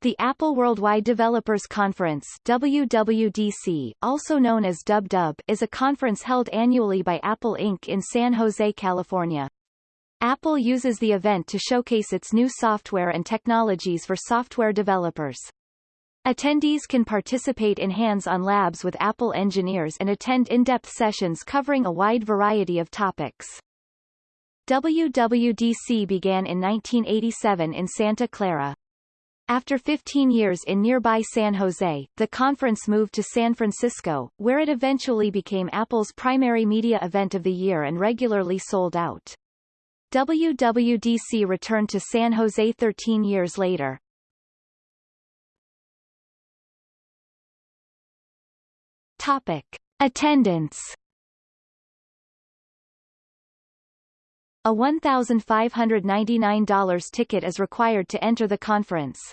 The Apple Worldwide Developers Conference WWDC, also known as DubDub, is a conference held annually by Apple Inc. in San Jose, California. Apple uses the event to showcase its new software and technologies for software developers. Attendees can participate in hands-on labs with Apple engineers and attend in-depth sessions covering a wide variety of topics. WWDC began in 1987 in Santa Clara. After 15 years in nearby San Jose, the conference moved to San Francisco, where it eventually became Apple's primary media event of the year and regularly sold out. WWDC returned to San Jose 13 years later. Topic. Attendance A $1,599 ticket is required to enter the conference.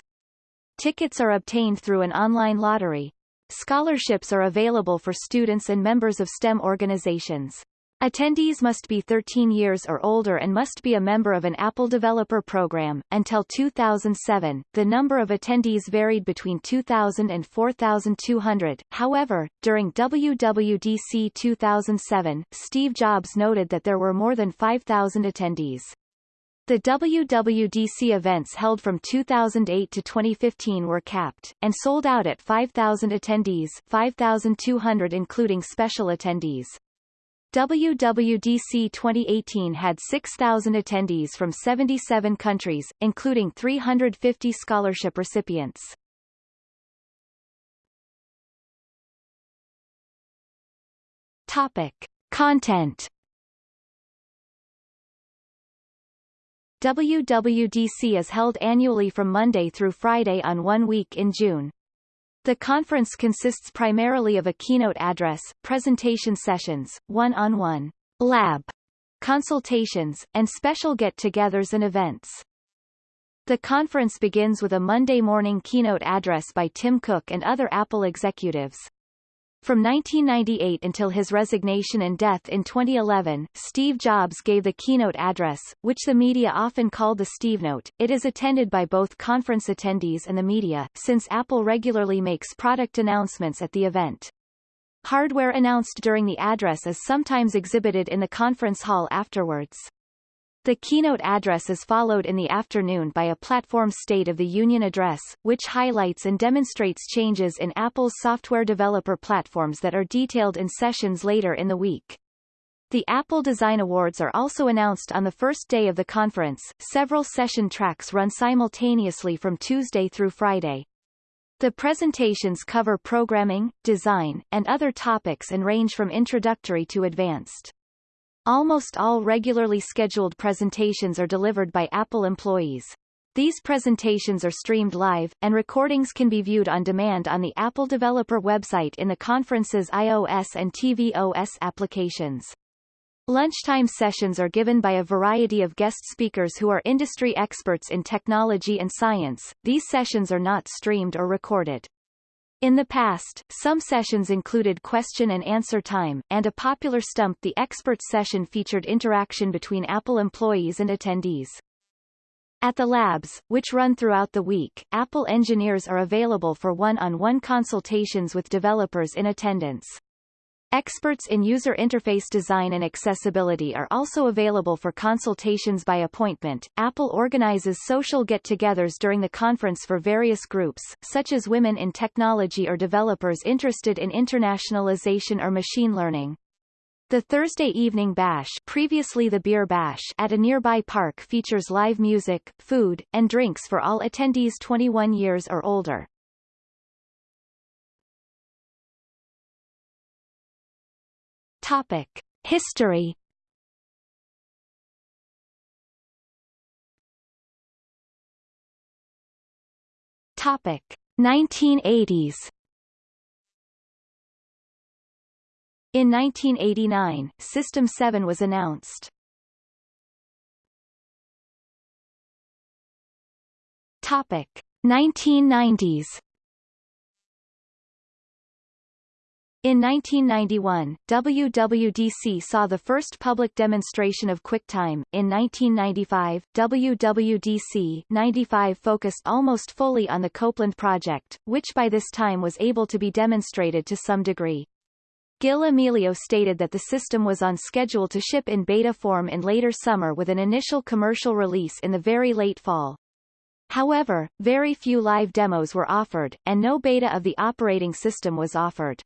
Tickets are obtained through an online lottery. Scholarships are available for students and members of STEM organizations. Attendees must be 13 years or older and must be a member of an Apple Developer Program. Until 2007, the number of attendees varied between 2,000 and 4,200. However, during WWDC 2007, Steve Jobs noted that there were more than 5,000 attendees. The WWDC events held from 2008 to 2015 were capped, and sold out at 5,000 attendees 5,200 including special attendees. WWDC 2018 had 6,000 attendees from 77 countries, including 350 scholarship recipients. Topic. Content WWDC is held annually from Monday through Friday on one week in June. The conference consists primarily of a keynote address, presentation sessions, one-on-one -on -one lab consultations, and special get-togethers and events. The conference begins with a Monday morning keynote address by Tim Cook and other Apple executives. From 1998 until his resignation and death in 2011, Steve Jobs gave the keynote address, which the media often called the Steve Note. It is attended by both conference attendees and the media, since Apple regularly makes product announcements at the event. Hardware announced during the address is sometimes exhibited in the conference hall afterwards. The keynote address is followed in the afternoon by a platform State of the Union address, which highlights and demonstrates changes in Apple's software developer platforms that are detailed in sessions later in the week. The Apple Design Awards are also announced on the first day of the conference. Several session tracks run simultaneously from Tuesday through Friday. The presentations cover programming, design, and other topics and range from introductory to advanced. Almost all regularly scheduled presentations are delivered by Apple employees. These presentations are streamed live, and recordings can be viewed on demand on the Apple Developer website in the conference's iOS and tvOS applications. Lunchtime sessions are given by a variety of guest speakers who are industry experts in technology and science. These sessions are not streamed or recorded. In the past, some sessions included question and answer time, and a popular Stump the Expert session featured interaction between Apple employees and attendees. At the labs, which run throughout the week, Apple engineers are available for one-on-one -on -one consultations with developers in attendance. Experts in user interface design and accessibility are also available for consultations by appointment. Apple organizes social get-togethers during the conference for various groups, such as women in technology or developers interested in internationalization or machine learning. The Thursday evening bash, previously the beer bash, at a nearby park features live music, food, and drinks for all attendees 21 years or older. Topic: History. Topic: 1980s. In 1989, System 7 was announced. Topic: 1990s. In 1991, WWDC saw the first public demonstration of QuickTime. In 1995, WWDC 95 focused almost fully on the Copeland project, which by this time was able to be demonstrated to some degree. Gil Amelio stated that the system was on schedule to ship in beta form in later summer with an initial commercial release in the very late fall. However, very few live demos were offered, and no beta of the operating system was offered.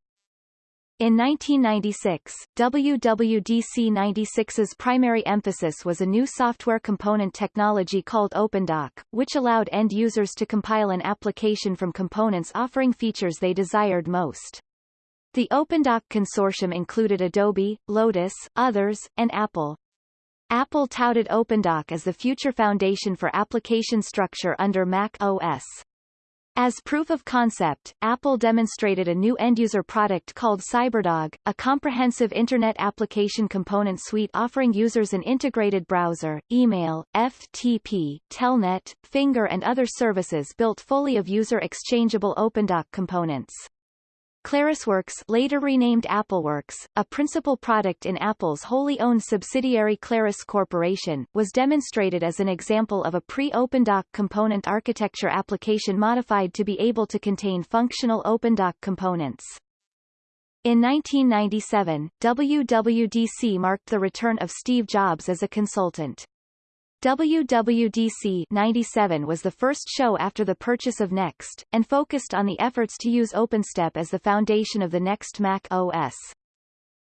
In 1996, WWDC-96's primary emphasis was a new software component technology called OpenDoc, which allowed end users to compile an application from components offering features they desired most. The OpenDoc consortium included Adobe, Lotus, others, and Apple. Apple touted OpenDoc as the future foundation for application structure under Mac OS. As proof of concept, Apple demonstrated a new end-user product called CyberDog, a comprehensive Internet application component suite offering users an integrated browser, email, FTP, Telnet, Finger and other services built fully of user-exchangeable OpenDoc components. ClarisWorks later renamed AppleWorks, a principal product in Apple's wholly owned subsidiary Claris Corporation, was demonstrated as an example of a pre-OpenDoc component architecture application modified to be able to contain functional OpenDoc components. In 1997, WWDC marked the return of Steve Jobs as a consultant. WWDC 97 was the first show after the purchase of Next, and focused on the efforts to use OpenStep as the foundation of the Next Mac OS.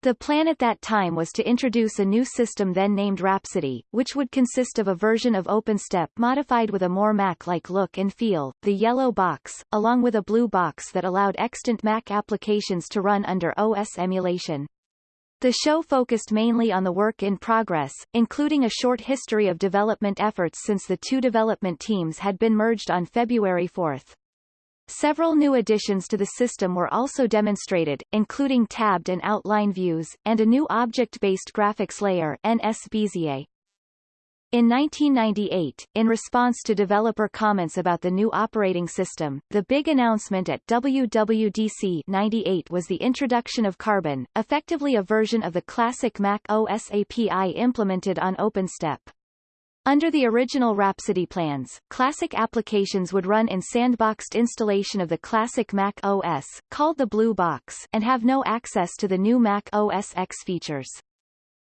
The plan at that time was to introduce a new system then named Rhapsody, which would consist of a version of OpenStep modified with a more Mac-like look and feel, the yellow box, along with a blue box that allowed extant Mac applications to run under OS emulation. The show focused mainly on the work in progress, including a short history of development efforts since the two development teams had been merged on February 4. Several new additions to the system were also demonstrated, including tabbed and outline views, and a new object-based graphics layer NSBezier. In 1998, in response to developer comments about the new operating system, the big announcement at WWDC 98 was the introduction of Carbon, effectively a version of the classic Mac OS API implemented on OpenStep. Under the original Rhapsody plans, classic applications would run in sandboxed installation of the classic Mac OS, called the Blue Box, and have no access to the new Mac OS X features.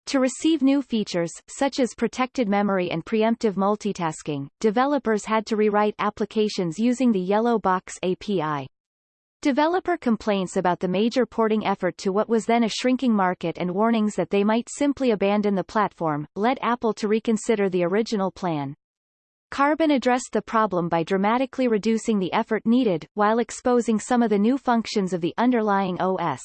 To receive new features, such as protected memory and preemptive multitasking, developers had to rewrite applications using the Yellow Box API. Developer complaints about the major porting effort to what was then a shrinking market and warnings that they might simply abandon the platform, led Apple to reconsider the original plan. Carbon addressed the problem by dramatically reducing the effort needed, while exposing some of the new functions of the underlying OS.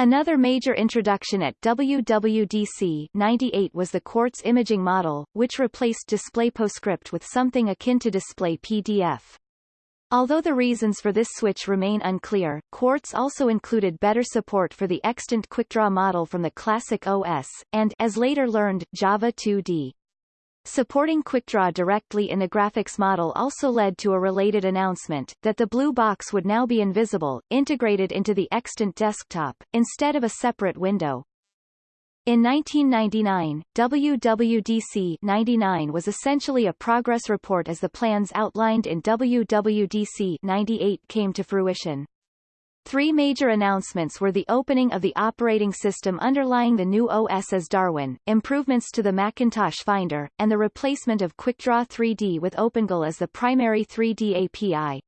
Another major introduction at WWDC 98 was the Quartz imaging model, which replaced Display PostScript with something akin to Display PDF. Although the reasons for this switch remain unclear, Quartz also included better support for the extant QuickDraw model from the classic OS, and as later learned, Java 2D. Supporting QuickDraw directly in the graphics model also led to a related announcement, that the blue box would now be invisible, integrated into the extant desktop, instead of a separate window. In 1999, WWDC 99 was essentially a progress report as the plans outlined in WWDC 98 came to fruition. Three major announcements were the opening of the operating system underlying the new OS as Darwin, improvements to the Macintosh Finder, and the replacement of QuickDraw 3D with OpenGL as the primary 3D API.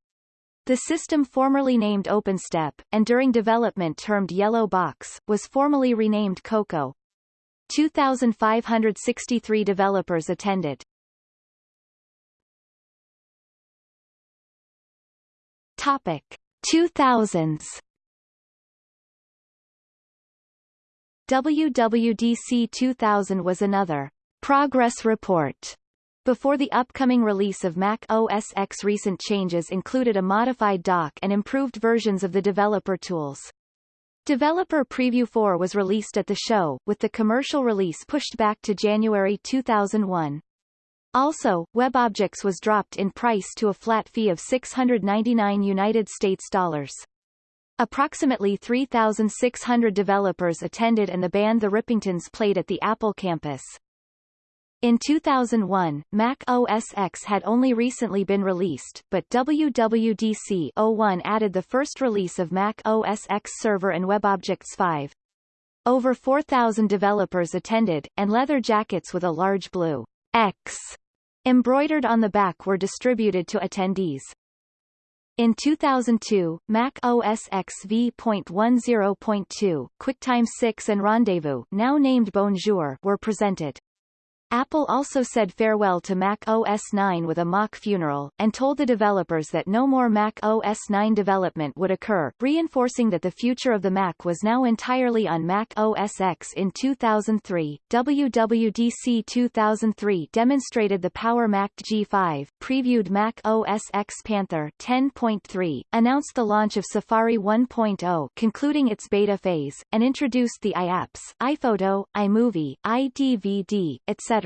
The system formerly named OpenStep, and during development termed Yellow Box, was formally renamed Cocoa. 2,563 developers attended. Topic. 2000s WWDC 2000 was another progress report before the upcoming release of Mac OS X recent changes included a modified dock and improved versions of the developer tools. Developer Preview 4 was released at the show, with the commercial release pushed back to January 2001. Also, WebObjects was dropped in price to a flat fee of 699 United States dollars. Approximately 3,600 developers attended and the band The Rippingtons played at the Apple campus. In 2001, Mac OS X had only recently been released, but WWDC 01 added the first release of Mac OS X Server and WebObjects 5. Over 4,000 developers attended, and leather jackets with a large blue X embroidered on the back were distributed to attendees. In 2002, Mac OS X v.10.2, QuickTime 6 and Rendezvous now named Bonjour were presented. Apple also said farewell to Mac OS 9 with a mock funeral, and told the developers that no more Mac OS 9 development would occur, reinforcing that the future of the Mac was now entirely on Mac OS X in 2003. WWDC 2003 demonstrated the Power Mac G5, previewed Mac OS X Panther 10.3, announced the launch of Safari 1.0 concluding its beta phase, and introduced the iApps, iPhoto, iMovie, iDVD, etc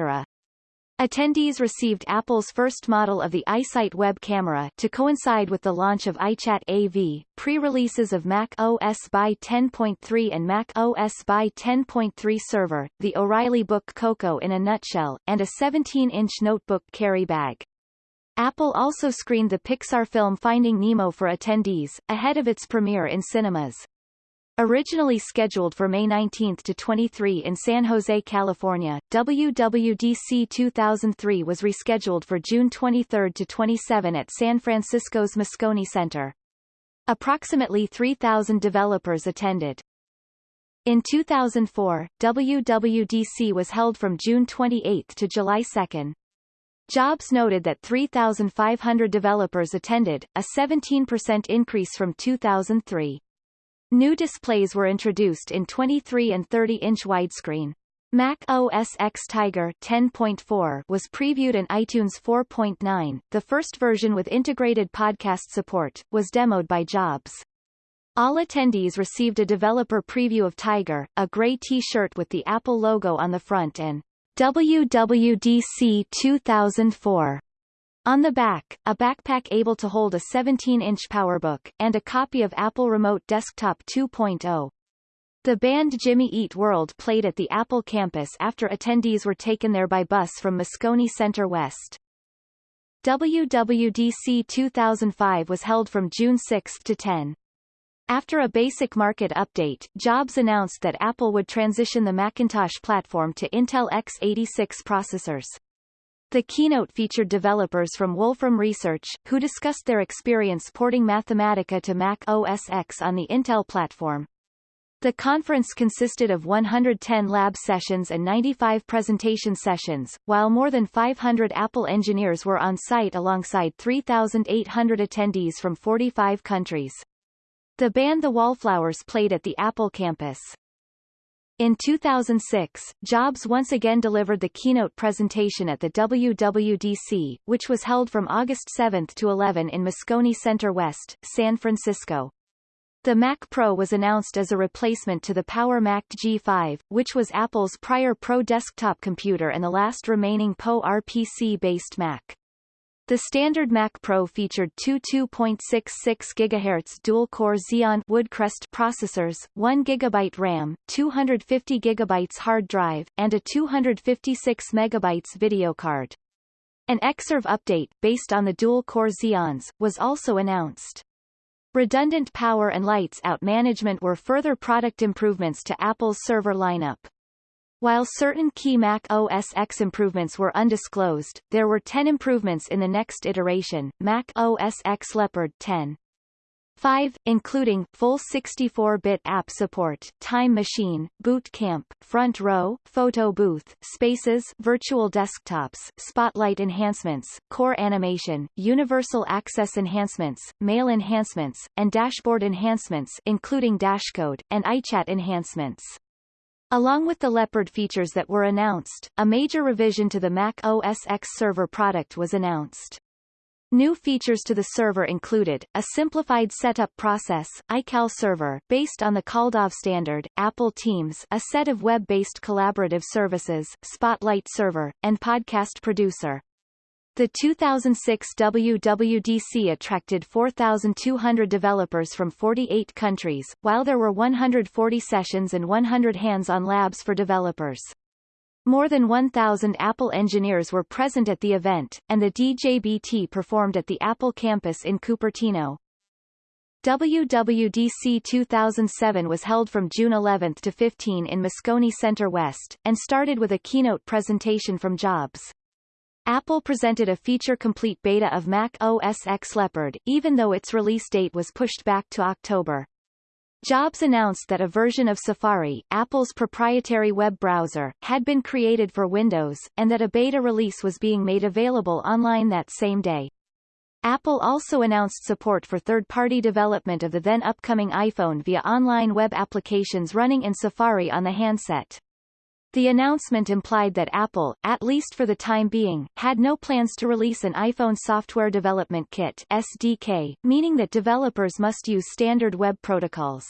Attendees received Apple's first model of the iSight web camera to coincide with the launch of iChat AV, pre-releases of Mac OS by 10.3 and Mac OS by 10.3 server, the O'Reilly Book Cocoa in a nutshell, and a 17-inch notebook carry bag. Apple also screened the Pixar film Finding Nemo for attendees, ahead of its premiere in cinemas. Originally scheduled for May 19 to 23 in San Jose, California, WWDC 2003 was rescheduled for June 23 to 27 at San Francisco's Moscone Center. Approximately 3,000 developers attended. In 2004, WWDC was held from June 28 to July 2. Jobs noted that 3,500 developers attended, a 17% increase from 2003. New displays were introduced in 23 and 30-inch widescreen. Mac OS X Tiger 10.4 was previewed in iTunes 4.9. The first version with integrated podcast support was demoed by Jobs. All attendees received a developer preview of Tiger, a gray T-shirt with the Apple logo on the front and WWDC 2004 on the back, a backpack able to hold a 17-inch PowerBook, and a copy of Apple Remote Desktop 2.0. The band Jimmy Eat World played at the Apple campus after attendees were taken there by bus from Moscone Center West. WWDC 2005 was held from June 6 to 10. After a basic market update, Jobs announced that Apple would transition the Macintosh platform to Intel x86 processors. The keynote featured developers from Wolfram Research, who discussed their experience porting Mathematica to Mac OS X on the Intel platform. The conference consisted of 110 lab sessions and 95 presentation sessions, while more than 500 Apple engineers were on site alongside 3,800 attendees from 45 countries. The band The Wallflowers played at the Apple campus. In 2006, Jobs once again delivered the keynote presentation at the WWDC, which was held from August 7 to 11 in Moscone Center West, San Francisco. The Mac Pro was announced as a replacement to the Power Mac G5, which was Apple's prior Pro desktop computer and the last remaining PowerPC-based Mac. The standard Mac Pro featured two 2.66 GHz dual-core Xeon Woodcrest processors, 1 GB RAM, 250 GB hard drive, and a 256 MB video card. An Xserve update, based on the dual-core Xeons, was also announced. Redundant power and lights out management were further product improvements to Apple's server lineup. While certain key Mac OS X improvements were undisclosed, there were 10 improvements in the next iteration, Mac OS X Leopard 10. 5, including, full 64-bit app support, Time Machine, Boot Camp, Front Row, Photo Booth, Spaces, Virtual Desktops, Spotlight Enhancements, Core Animation, Universal Access Enhancements, Mail Enhancements, and Dashboard Enhancements including Dashcode, and iChat Enhancements. Along with the Leopard features that were announced, a major revision to the Mac OS X server product was announced. New features to the server included, a simplified setup process, iCal Server, based on the CalDAV standard, Apple Teams a set of web-based collaborative services, Spotlight Server, and Podcast Producer. The 2006 WWDC attracted 4,200 developers from 48 countries, while there were 140 sessions and 100 hands-on labs for developers. More than 1,000 Apple engineers were present at the event, and the DJBT performed at the Apple campus in Cupertino. WWDC 2007 was held from June 11 to 15 in Moscone Center West, and started with a keynote presentation from Jobs. Apple presented a feature-complete beta of Mac OS X Leopard, even though its release date was pushed back to October. Jobs announced that a version of Safari, Apple's proprietary web browser, had been created for Windows, and that a beta release was being made available online that same day. Apple also announced support for third-party development of the then-upcoming iPhone via online web applications running in Safari on the handset. The announcement implied that Apple, at least for the time being, had no plans to release an iPhone Software Development Kit SDK, meaning that developers must use standard web protocols.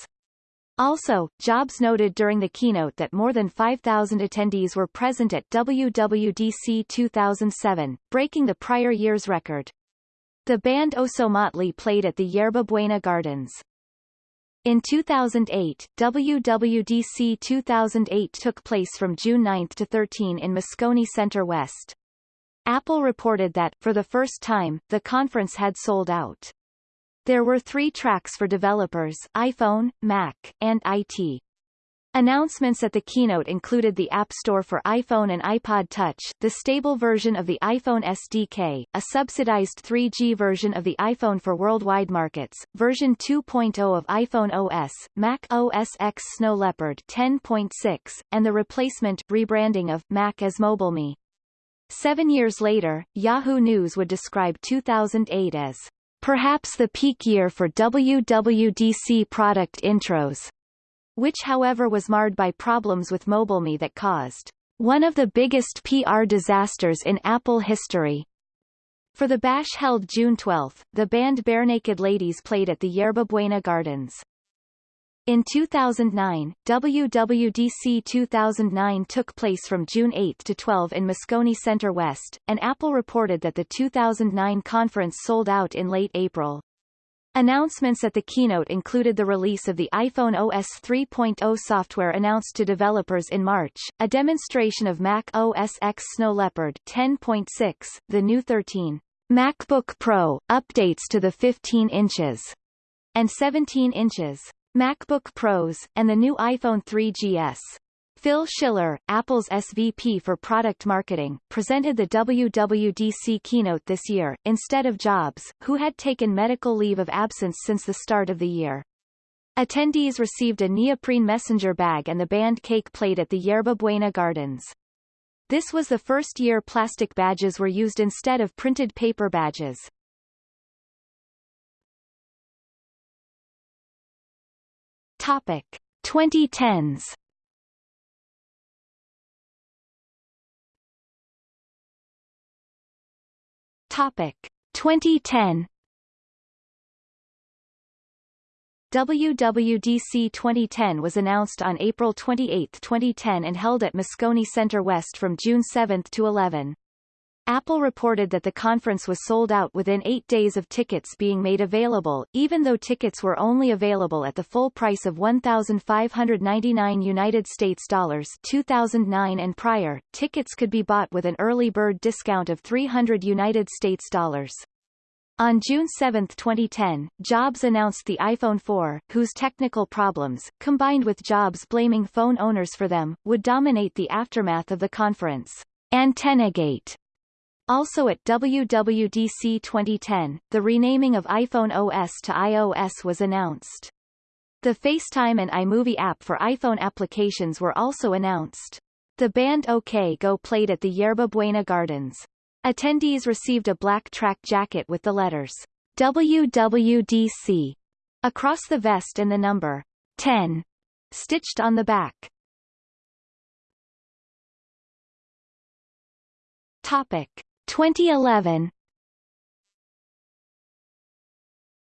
Also, Jobs noted during the keynote that more than 5,000 attendees were present at WWDC 2007, breaking the prior year's record. The band Oso played at the Yerba Buena Gardens. In 2008, WWDC 2008 took place from June 9 to 13 in Moscone Center West. Apple reported that, for the first time, the conference had sold out. There were three tracks for developers, iPhone, Mac, and IT. Announcements at the keynote included the App Store for iPhone and iPod Touch, the stable version of the iPhone SDK, a subsidized 3G version of the iPhone for worldwide markets, version 2.0 of iPhone OS, Mac OS X Snow Leopard 10.6, and the replacement rebranding of Mac as MobileMe. Seven years later, Yahoo News would describe 2008 as perhaps the peak year for WWDC product intros which however was marred by problems with MobileMe that caused one of the biggest PR disasters in Apple history. For the bash held June 12, the band Barenaked Ladies played at the Yerba Buena Gardens. In 2009, WWDC 2009 took place from June 8 to 12 in Moscone Center West, and Apple reported that the 2009 conference sold out in late April. Announcements at the keynote included the release of the iPhone OS 3.0 software announced to developers in March, a demonstration of Mac OS X Snow Leopard 10.6, the new 13 MacBook Pro, updates to the 15 inches and 17 inches MacBook Pros, and the new iPhone 3GS. Phil Schiller, Apple's SVP for product marketing, presented the WWDC keynote this year, instead of Jobs, who had taken medical leave of absence since the start of the year. Attendees received a neoprene messenger bag and the band Cake played at the Yerba Buena Gardens. This was the first year plastic badges were used instead of printed paper badges. Topic. 2010s Topic 2010 WWDC 2010 was announced on April 28, 2010 and held at Moscone Center West from June 7 to 11. Apple reported that the conference was sold out within eight days of tickets being made available, even though tickets were only available at the full price of 1,599 United States dollars 2009 and prior. Tickets could be bought with an early bird discount of 300 United States dollars. On June 7, 2010, Jobs announced the iPhone 4, whose technical problems, combined with Jobs blaming phone owners for them, would dominate the aftermath of the conference. AntennaGate also at WWDC 2010, the renaming of iPhone OS to iOS was announced. The FaceTime and iMovie app for iPhone applications were also announced. The band OK Go played at the Yerba Buena Gardens. Attendees received a black track jacket with the letters WWDC across the vest and the number 10 stitched on the back. Topic 2011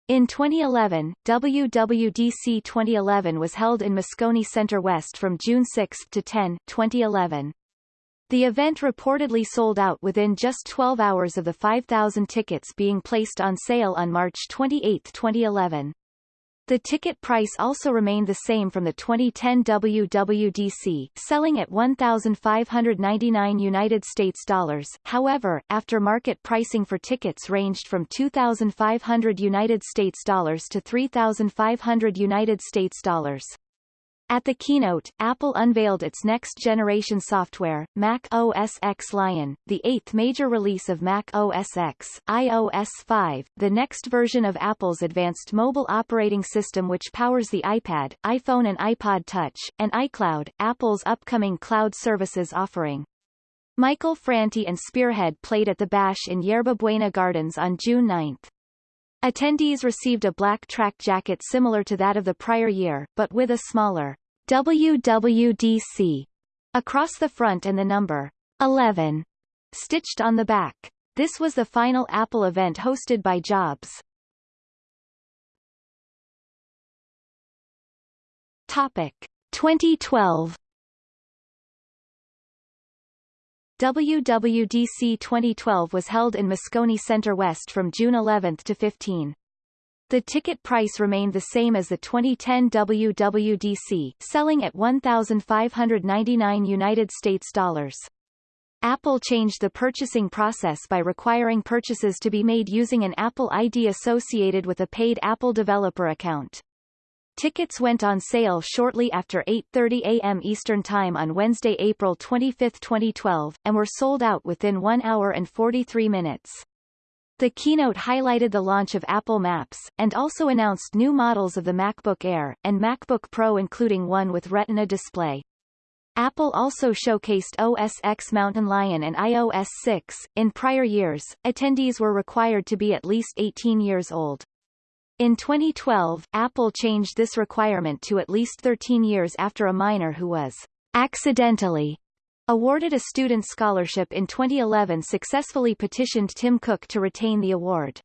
In 2011, WWDC 2011 was held in Moscone Center West from June 6 to 10, 2011. The event reportedly sold out within just 12 hours of the 5,000 tickets being placed on sale on March 28, 2011. The ticket price also remained the same from the 2010 WWDC, selling at 1,599 United States dollars. However, after market pricing for tickets ranged from 2,500 United States dollars to 3,500 United States dollars. At the keynote, Apple unveiled its next-generation software, Mac OS X Lion, the eighth major release of Mac OS X, iOS 5, the next version of Apple's advanced mobile operating system which powers the iPad, iPhone and iPod Touch, and iCloud, Apple's upcoming cloud services offering. Michael Franti and Spearhead played at the Bash in Yerba Buena Gardens on June 9. Attendees received a black track jacket similar to that of the prior year, but with a smaller WWDC across the front and the number 11 stitched on the back. This was the final Apple event hosted by Jobs. Topic 2012 WWDC 2012 was held in Moscone Center West from June 11 to 15. The ticket price remained the same as the 2010 WWDC, selling at 1,599 United States dollars. Apple changed the purchasing process by requiring purchases to be made using an Apple ID associated with a paid Apple developer account. Tickets went on sale shortly after 8.30 a.m. Eastern Time on Wednesday, April 25, 2012, and were sold out within 1 hour and 43 minutes. The keynote highlighted the launch of Apple Maps, and also announced new models of the MacBook Air, and MacBook Pro including one with Retina display. Apple also showcased OS X Mountain Lion and iOS 6. In prior years, attendees were required to be at least 18 years old. In 2012, Apple changed this requirement to at least 13 years after a minor who was accidentally awarded a student scholarship in 2011 successfully petitioned Tim Cook to retain the award.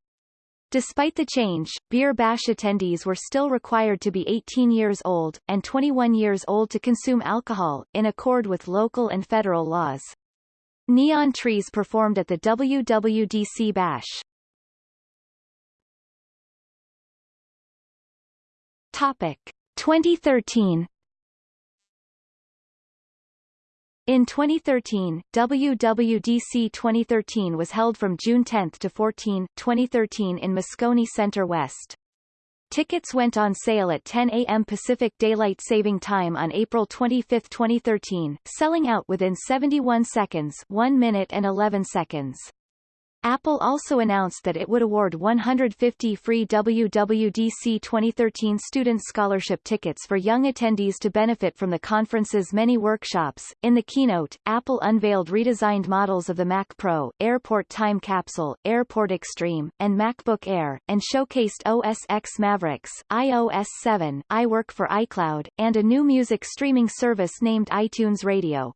Despite the change, Beer Bash attendees were still required to be 18 years old, and 21 years old to consume alcohol, in accord with local and federal laws. Neon Trees performed at the WWDC Bash. Topic 2013 In 2013, WWDC 2013 was held from June 10 to 14, 2013 in Moscone Center West. Tickets went on sale at 10 a.m. Pacific Daylight Saving Time on April 25, 2013, selling out within 71 seconds 1 minute and 11 seconds. Apple also announced that it would award 150 free WWDC 2013 student scholarship tickets for young attendees to benefit from the conference's many workshops. In the keynote, Apple unveiled redesigned models of the Mac Pro, Airport Time Capsule, Airport Extreme, and MacBook Air, and showcased OS X Mavericks, iOS 7, iWork for iCloud, and a new music streaming service named iTunes Radio.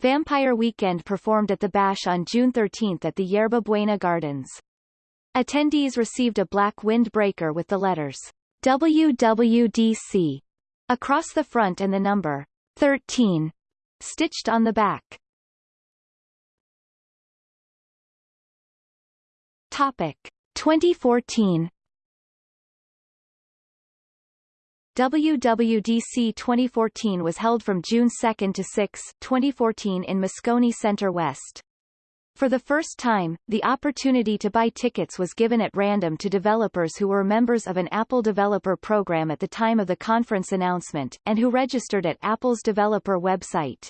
Vampire Weekend performed at the Bash on June 13 at the Yerba Buena Gardens. Attendees received a black windbreaker with the letters WWDC across the front and the number 13 stitched on the back. Topic 2014 WWDC 2014 was held from June 2 to 6, 2014 in Moscone Center West. For the first time, the opportunity to buy tickets was given at random to developers who were members of an Apple Developer Program at the time of the conference announcement, and who registered at Apple's developer website.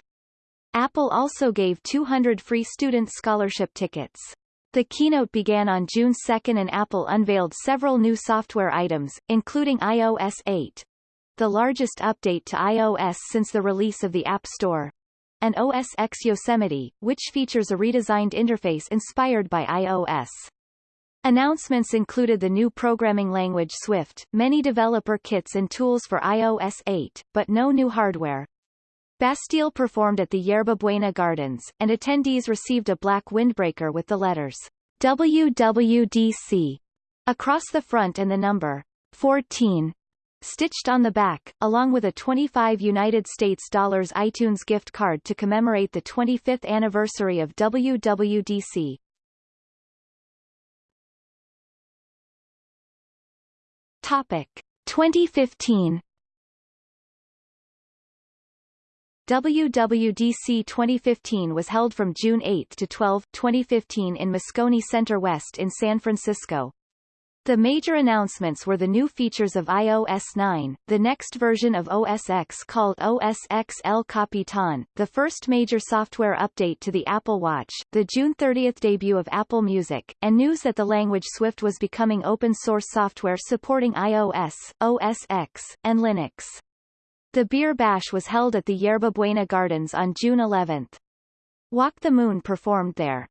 Apple also gave 200 free student scholarship tickets. The keynote began on June 2 and Apple unveiled several new software items, including iOS 8, the largest update to iOS since the release of the App Store, and OS X Yosemite, which features a redesigned interface inspired by iOS. Announcements included the new programming language Swift, many developer kits and tools for iOS 8, but no new hardware. Bastille performed at the Yerba Buena Gardens, and attendees received a black windbreaker with the letters WWDC across the front and the number 14 stitched on the back, along with a 25 United States dollars iTunes gift card to commemorate the 25th anniversary of WWDC. Topic 2015 WWDC 2015 was held from June 8 to 12, 2015 in Moscone Center West in San Francisco. The major announcements were the new features of iOS 9, the next version of OS X called OS X El Capitan, the first major software update to the Apple Watch, the June 30 debut of Apple Music, and news that the language Swift was becoming open-source software supporting iOS, OS X, and Linux. The Beer Bash was held at the Yerba Buena Gardens on June 11. Walk the Moon performed there.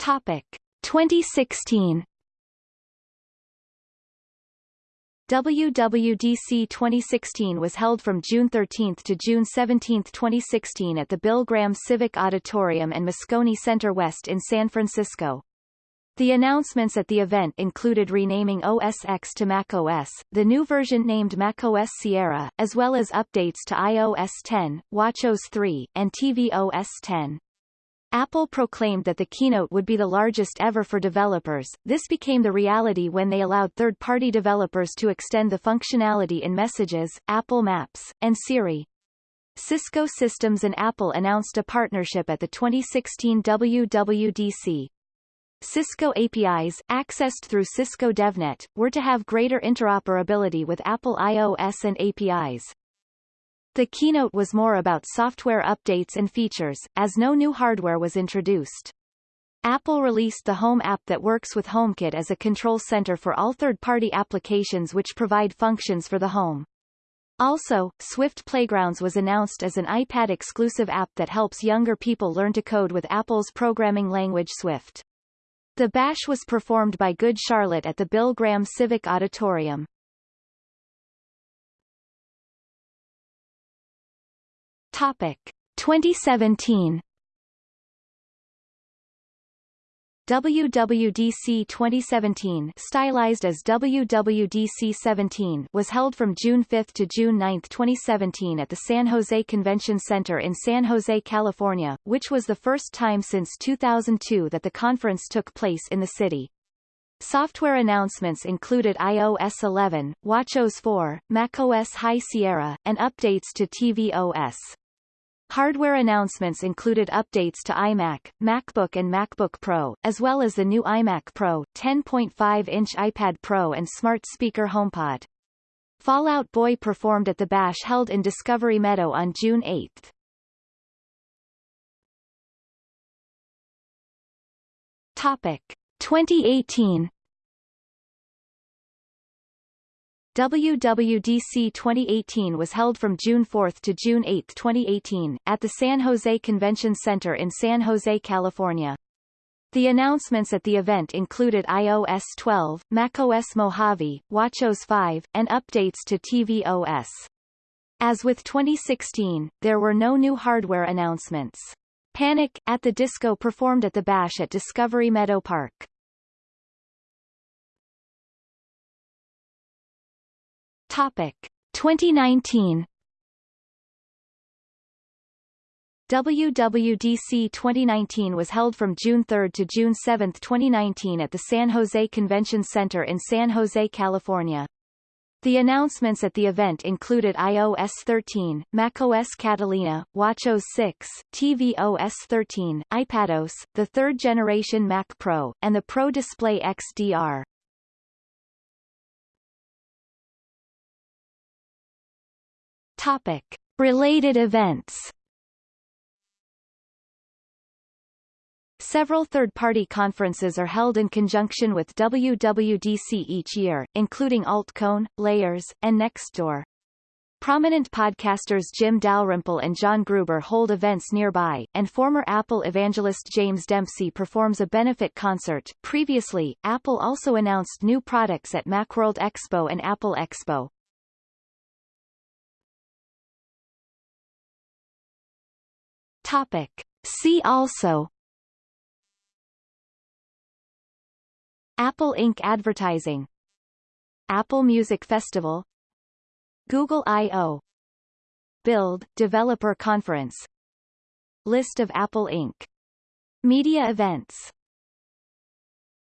Topic 2016 WWDC 2016 was held from June 13 to June 17, 2016 at the Bill Graham Civic Auditorium and Moscone Center West in San Francisco. The announcements at the event included renaming OS X to macOS, the new version named macOS Sierra, as well as updates to iOS 10, watchOS 3, and tvOS 10. Apple proclaimed that the keynote would be the largest ever for developers. This became the reality when they allowed third-party developers to extend the functionality in Messages, Apple Maps, and Siri. Cisco Systems and Apple announced a partnership at the 2016 WWDC. Cisco APIs, accessed through Cisco DevNet, were to have greater interoperability with Apple iOS and APIs. The keynote was more about software updates and features, as no new hardware was introduced. Apple released the Home app that works with HomeKit as a control center for all third-party applications which provide functions for the home. Also, Swift Playgrounds was announced as an iPad-exclusive app that helps younger people learn to code with Apple's programming language Swift. The bash was performed by Good Charlotte at the Bill Graham Civic Auditorium. Topic 2017 WWDC 2017 stylized as WWDC 17 was held from June 5 to June 9, 2017 at the San Jose Convention Center in San Jose, California, which was the first time since 2002 that the conference took place in the city. Software announcements included iOS 11, watchOS 4, macOS High Sierra, and updates to tvOS. Hardware announcements included updates to iMac, MacBook and MacBook Pro, as well as the new iMac Pro, 10.5-inch iPad Pro and smart speaker HomePod. Fall Out Boy performed at the Bash held in Discovery Meadow on June 8. Topic 2018 WWDC 2018 was held from June 4 to June 8, 2018, at the San Jose Convention Center in San Jose, California. The announcements at the event included iOS 12, macOS Mojave, watchOS 5, and updates to tvOS. As with 2016, there were no new hardware announcements. Panic! at the Disco performed at the Bash at Discovery Meadow Park. Topic 2019 WWDC 2019 was held from June 3 to June 7, 2019 at the San Jose Convention Center in San Jose, California. The announcements at the event included iOS 13, macOS Catalina, watchOS 6, tvOS 13, iPadOS, the third-generation Mac Pro, and the Pro Display XDR. Topic. Related events Several third-party conferences are held in conjunction with WWDC each year, including AltConf, Layers, and Nextdoor. Prominent podcasters Jim Dalrymple and John Gruber hold events nearby, and former Apple evangelist James Dempsey performs a benefit concert. Previously, Apple also announced new products at Macworld Expo and Apple Expo. Topic. See also Apple Inc. Advertising Apple Music Festival Google I.O. Build, Developer Conference List of Apple Inc. Media events